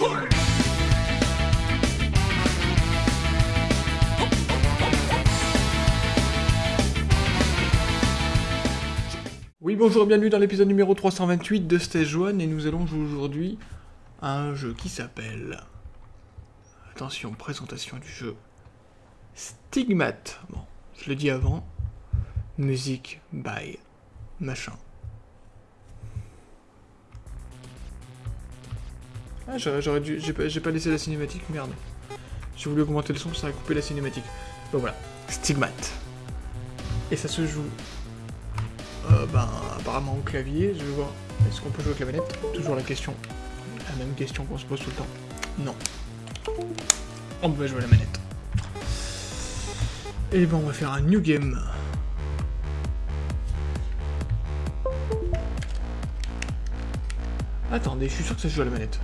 Oui, bonjour et bienvenue dans l'épisode numéro 328 de Stage 1 et nous allons jouer aujourd'hui à un jeu qui s'appelle... Attention, présentation du jeu. Stigmate. Bon, je le dis avant. Musique by machin. Ah, j'aurais dû... J'ai pas, pas laissé la cinématique, merde. J'ai voulu augmenter le son, ça a coupé la cinématique. Bon voilà, Stigmate. Et ça se joue euh, ben, apparemment au clavier, je vais voir. Est-ce qu'on peut jouer avec la manette Toujours la question. La même question qu'on se pose tout le temps. Non. On peut jouer à la manette. Et ben on va faire un new game. Attendez, je suis sûr que ça se joue à la manette.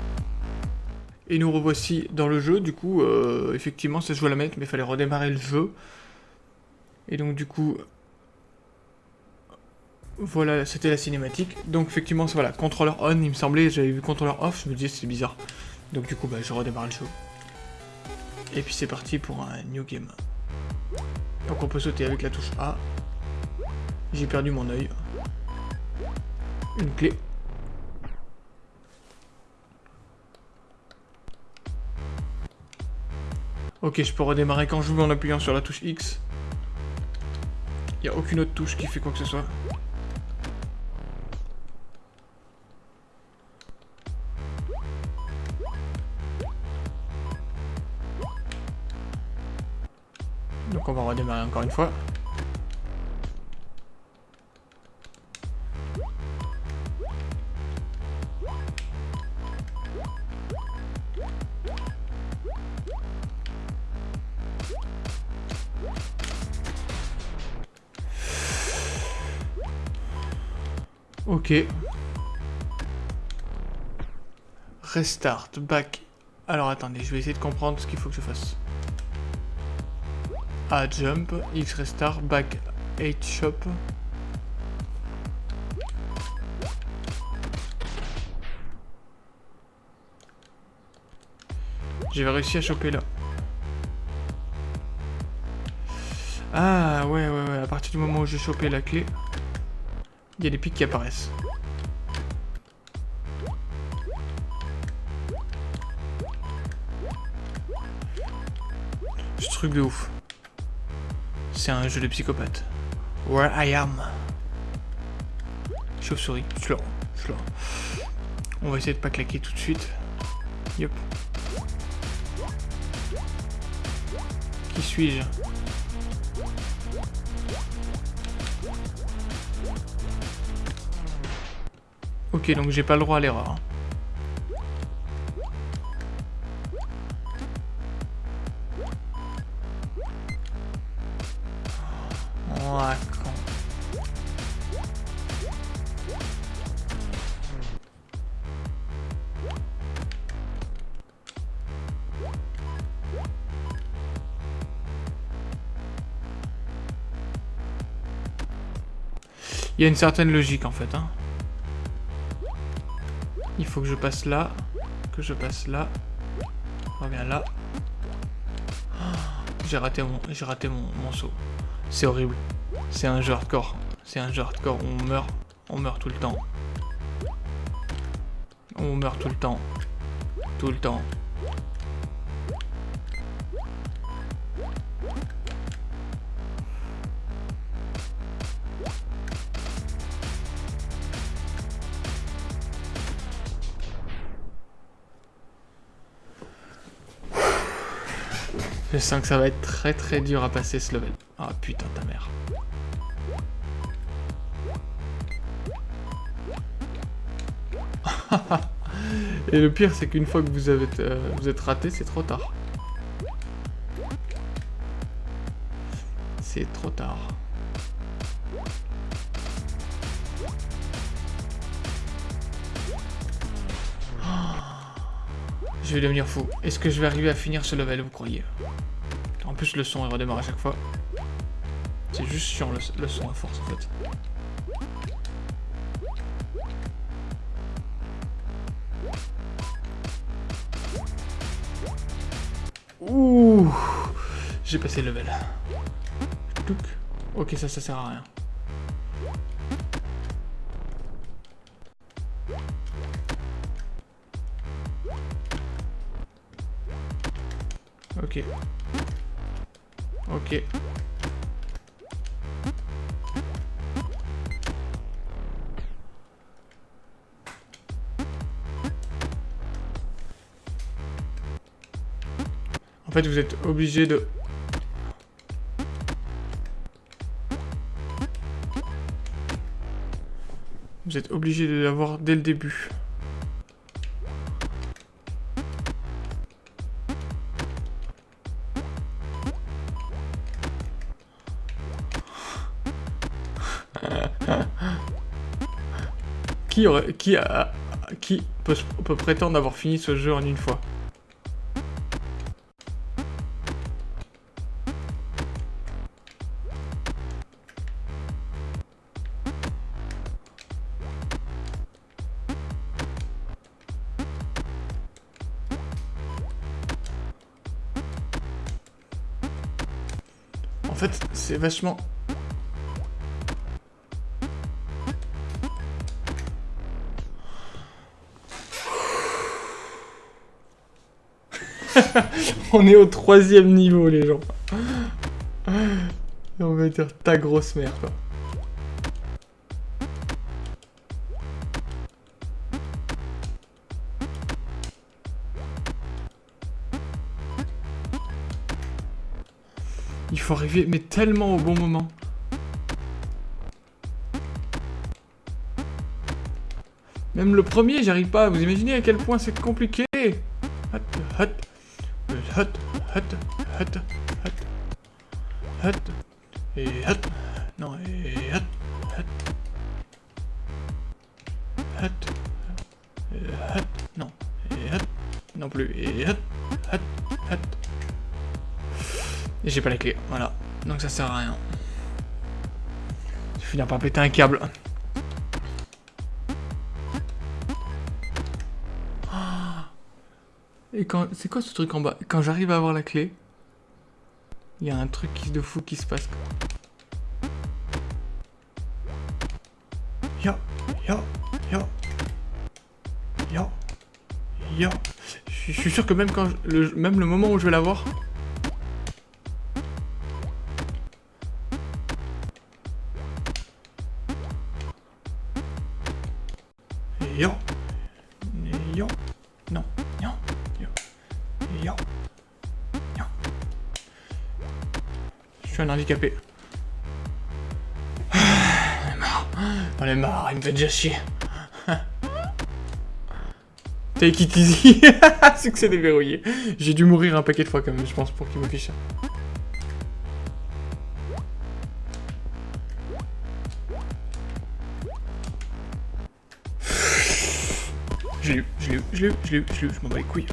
Et nous revoici dans le jeu, du coup, euh, effectivement, ça se joue à la manette, mais il fallait redémarrer le jeu. Et donc, du coup, voilà, c'était la cinématique. Donc effectivement, voilà, contrôleur on, il me semblait, j'avais vu contrôleur off, je me disais c'est bizarre. Donc du coup, bah, je redémarre le jeu. Et puis c'est parti pour un new game. Donc on peut sauter avec la touche A. J'ai perdu mon œil. Une clé. Ok, je peux redémarrer quand je veux en appuyant sur la touche X. Il a aucune autre touche qui fait quoi que ce soit. Donc on va redémarrer encore une fois. Restart, back. Alors attendez, je vais essayer de comprendre ce qu'il faut que je fasse. A jump, X restart, back 8 shop. J'ai réussi à choper là. Ah ouais ouais ouais, à partir du moment où j'ai chopé la clé, il y a des pics qui apparaissent. Ce truc de ouf c'est un jeu de psychopathe. Where I am. Chauve-souris, je On va essayer de pas claquer tout de suite. Yep. Qui suis-je? Ok, donc j'ai pas le droit à l'erreur. Hein. Il y a une certaine logique en fait. Hein. Faut que je passe là, que je passe là, reviens là. j'ai raté mon, j'ai raté mon, mon saut. C'est horrible. C'est un jeu hardcore. C'est un jeu hardcore. On meurt, on meurt tout le temps. On meurt tout le temps. Tout le temps. Je sens que ça va être très très dur à passer ce level. Ah oh, putain ta mère. Et le pire c'est qu'une fois que euh, vous êtes raté, c'est trop tard. C'est trop tard. Je vais devenir fou. Est-ce que je vais arriver à finir ce level, vous croyez? En plus, le son, redémarre à chaque fois. C'est juste sur le, le son à force, en fait. Ouh J'ai passé le level. Ok, ça, ça sert à rien. Ok. En fait, vous êtes obligé de... Vous êtes obligé de l'avoir dès le début. Qui aurait, qui a, qui peut, peut prétendre avoir fini ce jeu en une fois En fait, c'est vachement on est au troisième niveau, les gens. On va dire ta grosse mère. Il faut arriver, mais tellement au bon moment. Même le premier, j'arrive pas. Vous imaginez à quel point c'est compliqué? Hot, hot hut, hut, hut, hut, hut, et hut, non, et hut, hut, hut, hut, non, et hut, non plus, et hut, hut, hut. Et j'ai pas la clé, voilà. Donc ça sert à rien. Je vais par péter un câble. Et quand... C'est quoi ce truc en bas? Quand j'arrive à avoir la clé, il y a un truc de fou qui se passe. Yo, yo, yo, yo, yo. Je suis sûr que même quand le, même le moment où je vais l'avoir, suis un handicapé. On est marre. On est marre, il me fait déjà chier. Take it easy. Succès déverrouillé. J'ai dû mourir un paquet de fois quand même, je pense, pour qu'il me fiche. Je l'ai eu, je l'ai eu, je l'ai eu, je l'ai eu, je l'ai eu, je m'en bats les couilles.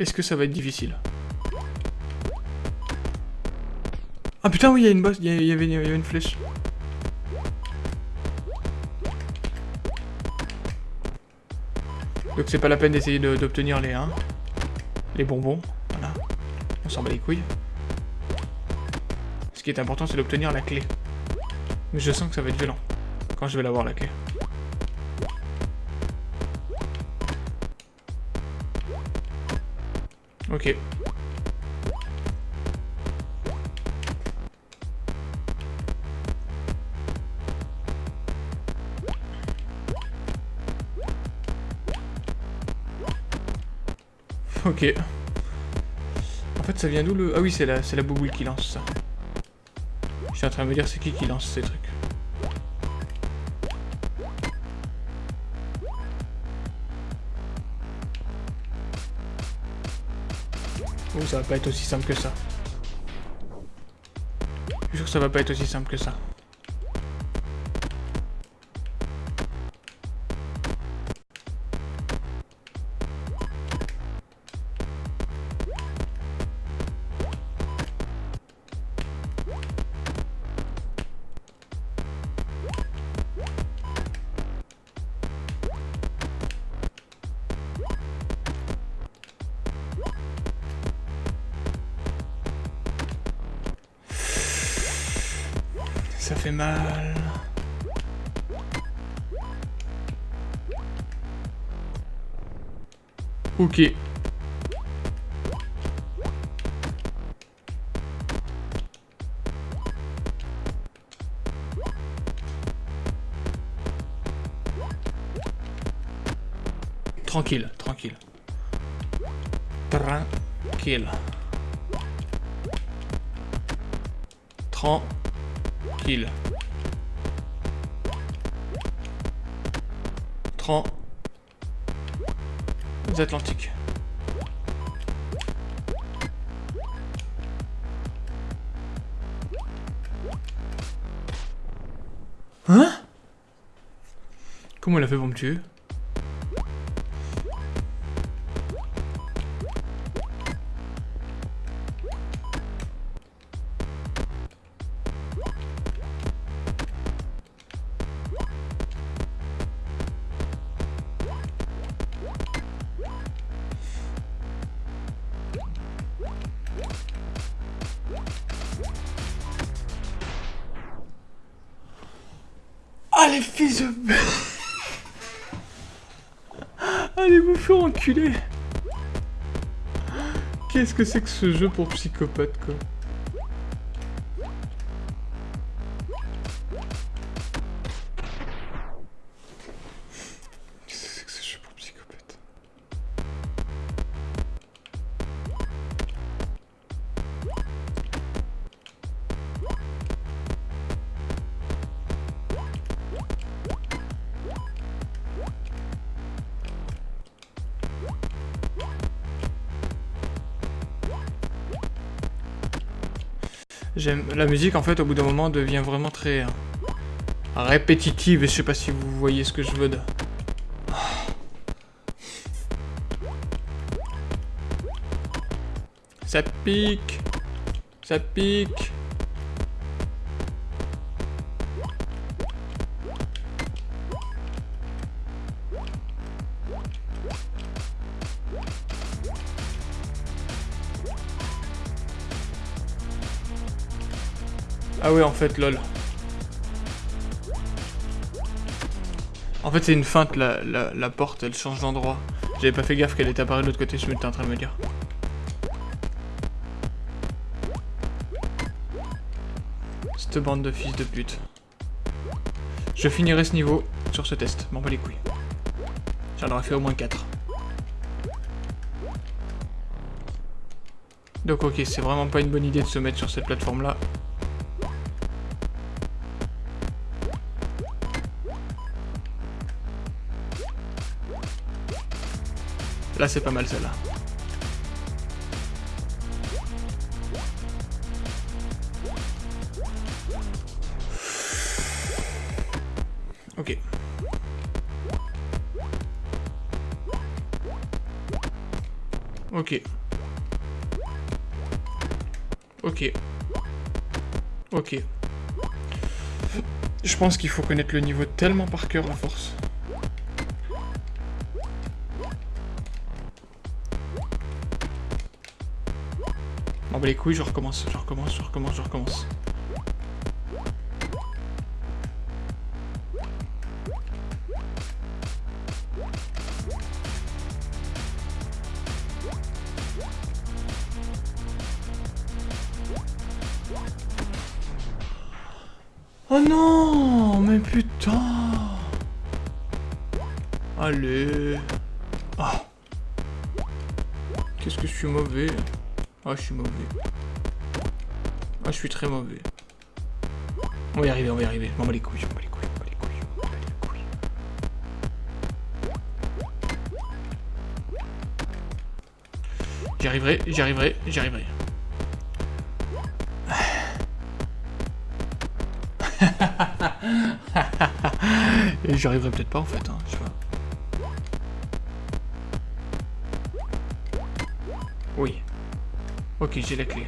Est-ce que ça va être difficile? Ah putain oui, il y a une bosse, il y, avait, une flèche. Donc c'est pas la peine d'essayer d'obtenir les, hein, les bonbons. Voilà. On s'en bat les couilles. Ce qui est important, c'est d'obtenir la clé. Mais je sens que ça va être violent. Quand je vais l'avoir, la clé. Ok. Ok. En fait, ça vient d'où le... Ah oui, c'est la, la bouboule qui lance ça. Je suis en train de me dire c'est qui qui lance ces trucs. Ça va pas être aussi simple que ça. Je suis sûr que ça va pas être aussi simple que ça. Ok. Tranquille, tranquille. Tranquille. Tranquille. Tran... Atlantiques. Hein? Comment elle a fait pour me tuer? Allez vous faire enculer. Qu'est-ce que c'est que ce jeu pour psychopathe, quoi? J'aime la musique en fait au bout d'un moment devient vraiment très euh, répétitive et je sais pas si vous voyez ce que je veux de. Ça pique. Ça pique. Ah ouais, en fait, lol. En fait, c'est une feinte, la, la, porte, elle change d'endroit. J'avais pas fait gaffe qu'elle était apparue de l'autre côté, je m'étais en train de me dire. Cette bande de fils de pute. Je finirai ce niveau sur ce test, m'en bats les couilles. J'en aurais fait au moins 4. Donc ok, c'est vraiment pas une bonne idée de se mettre sur cette plateforme-là. Là, c'est pas mal celle-là. Ok. Ok. Ok. Ok. Je pense qu'il faut connaître le niveau tellement par cœur à force. Bah les couilles, je recommence, je recommence, je recommence, je recommence. Oh non Mais putain Allez Oh, je suis mauvais. Oh, je suis très mauvais. On va y arriver, on va y arriver. M'en bats les couilles, m'en bats les couilles, m'en bats les couilles. J'y arriverai, j'y arriverai, j'y arriverai. J'y arriverai peut-être pas en fait, hein, Ok, j'ai la clé.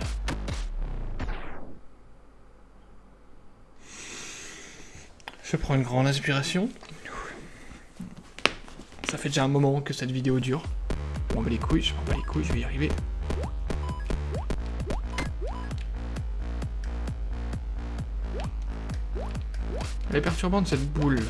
Je prends une grande inspiration. Ça fait déjà un moment que cette vidéo dure. M'en bats les couilles, je m'en bats les couilles, je vais y arriver. Elle est perturbante cette boule.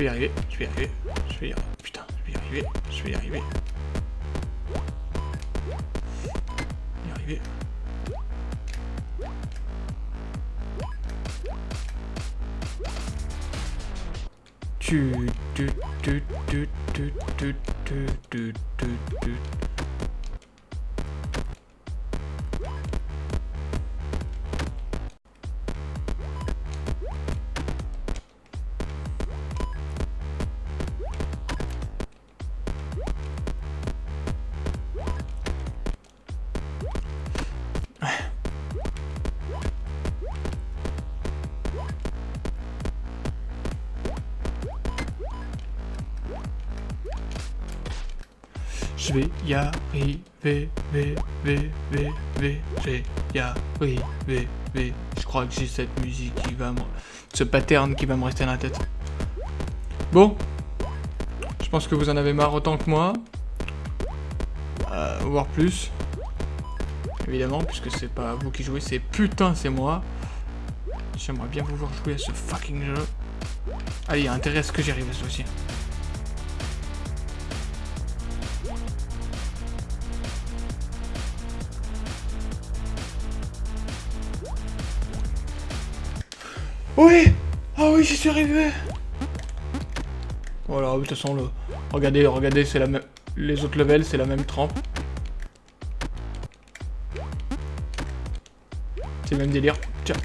Vais y arriver, je vais y arriver, je vais y arriver. Putain, je vais y arriver, je vais y. Tu, tu, tu, tu, tu, tu, tu, tu, tu, tu. Je vais y arriver, y arriver. Je crois que j'ai cette musique qui va me... Ce pattern qui va me rester dans la tête. Bon. Je pense que vous en avez marre autant que moi. Euh, voire plus. Évidemment, puisque c'est pas vous qui jouez, c'est putain, c'est moi. J'aimerais bien vous voir jouer à ce fucking jeu. Allez, il y a intérêt à ce que j'y arrive à ce aussi. Oui Ah oui, j'y suis arrivé Voilà, de toute façon, le... regardez, regardez, c'est la même... Les autres levels, c'est la même trempe. C'est le même délire. Tiens.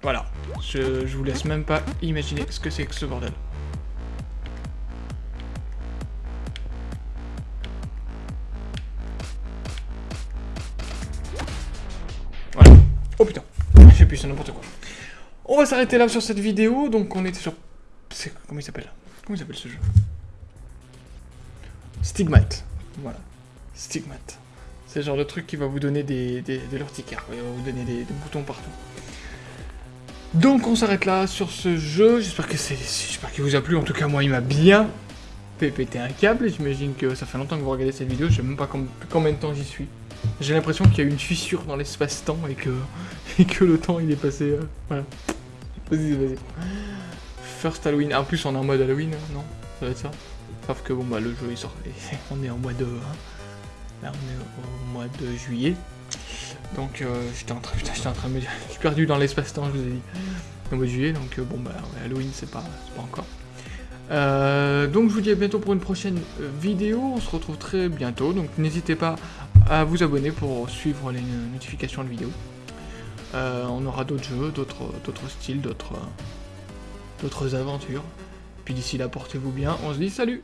Voilà. Je, je vous laisse même pas imaginer ce que c'est que ce bordel. Voilà. Oh putain. J'ai pu sur n'importe quoi. On va s'arrêter là sur cette vidéo. Donc on était sur... Comment il s'appelle? Comment il s'appelle ce jeu? Stigmate. Voilà. Stigmate. C'est le genre de truc qui va vous donner des, des. Il va vous donner des, des, boutons partout. Donc on s'arrête là sur ce jeu. J'espère que c'est, j'espère qu'il vous a plu. En tout cas moi il m'a bien fait péter un câble. J'imagine que ça fait longtemps que vous regardez cette vidéo. Je sais même pas combien de temps j'y suis. J'ai l'impression qu'il y a eu une fissure dans l'espace-temps et que, et que le temps il est passé... Euh, voilà. Vas-y, vas-y. First Halloween. En plus, on est en mode Halloween, non? Ça va être ça Sauf que bon, bah, le jeu il sort. on est en mois de. Hein. Là, on est au mois de juillet. Donc, euh, j'étais en train, j'étais en train de me dire, je suis perdu dans l'espace-temps, je vous ai dit. Au mois de juillet, donc euh, bon, bah, Halloween, c'est pas, pas encore. Euh, donc, je vous dis à bientôt pour une prochaine vidéo. On se retrouve très bientôt. Donc, n'hésitez pas à vous abonner pour suivre les notifications de vidéos. Euh, on aura d'autres jeux, d'autres styles, d'autres aventures. Puis d'ici là, portez-vous bien. On se dit salut